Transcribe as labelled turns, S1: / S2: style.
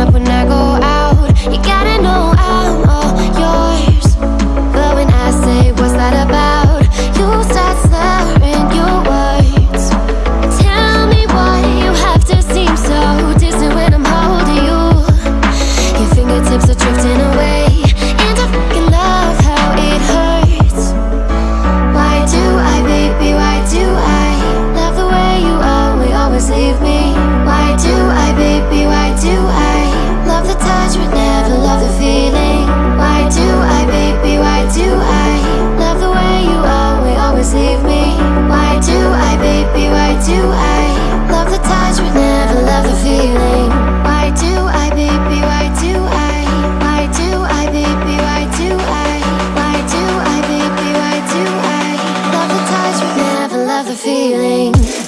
S1: up when I the feeling.